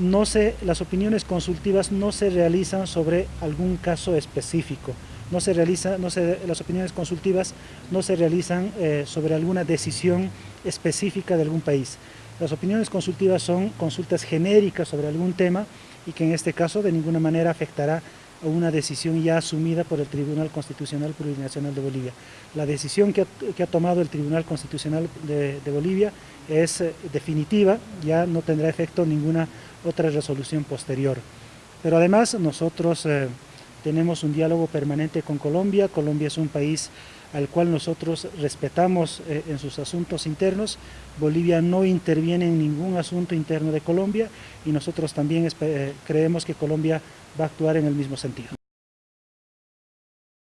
no se, las opiniones consultivas no se realizan sobre algún caso específico, no se realiza, no se, las opiniones consultivas no se realizan eh, sobre alguna decisión específica de algún país. Las opiniones consultivas son consultas genéricas sobre algún tema y que en este caso de ninguna manera afectará a una decisión ya asumida por el Tribunal Constitucional Plurinacional de Bolivia. La decisión que ha, tomado el Tribunal Constitucional de, Bolivia es eh, definitiva, ya no tendrá efecto ninguna otra resolución posterior. Pero además nosotros eh, tenemos un diálogo permanente con Colombia, Colombia es un país al cual nosotros respetamos eh, en sus asuntos internos. Bolivia no interviene en ningún asunto interno de Colombia y nosotros también eh, creemos que Colombia va a actuar en el mismo sentido.